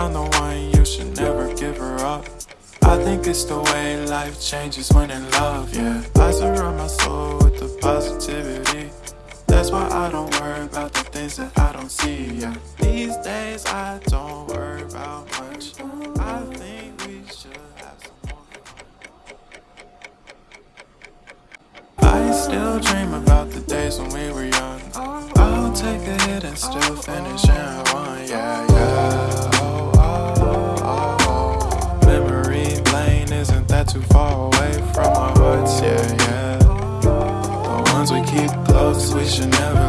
found the one, you should never give her up. I think it's the way life changes when in love, yeah. I surround my soul with the positivity. That's why I don't worry about the things that I don't see, yeah. These days I don't worry about much. I think we should have some more. I still dream about the days when we were young. I'll take a hit and still too far away from our hearts, yeah, yeah. The ones we keep close, we should never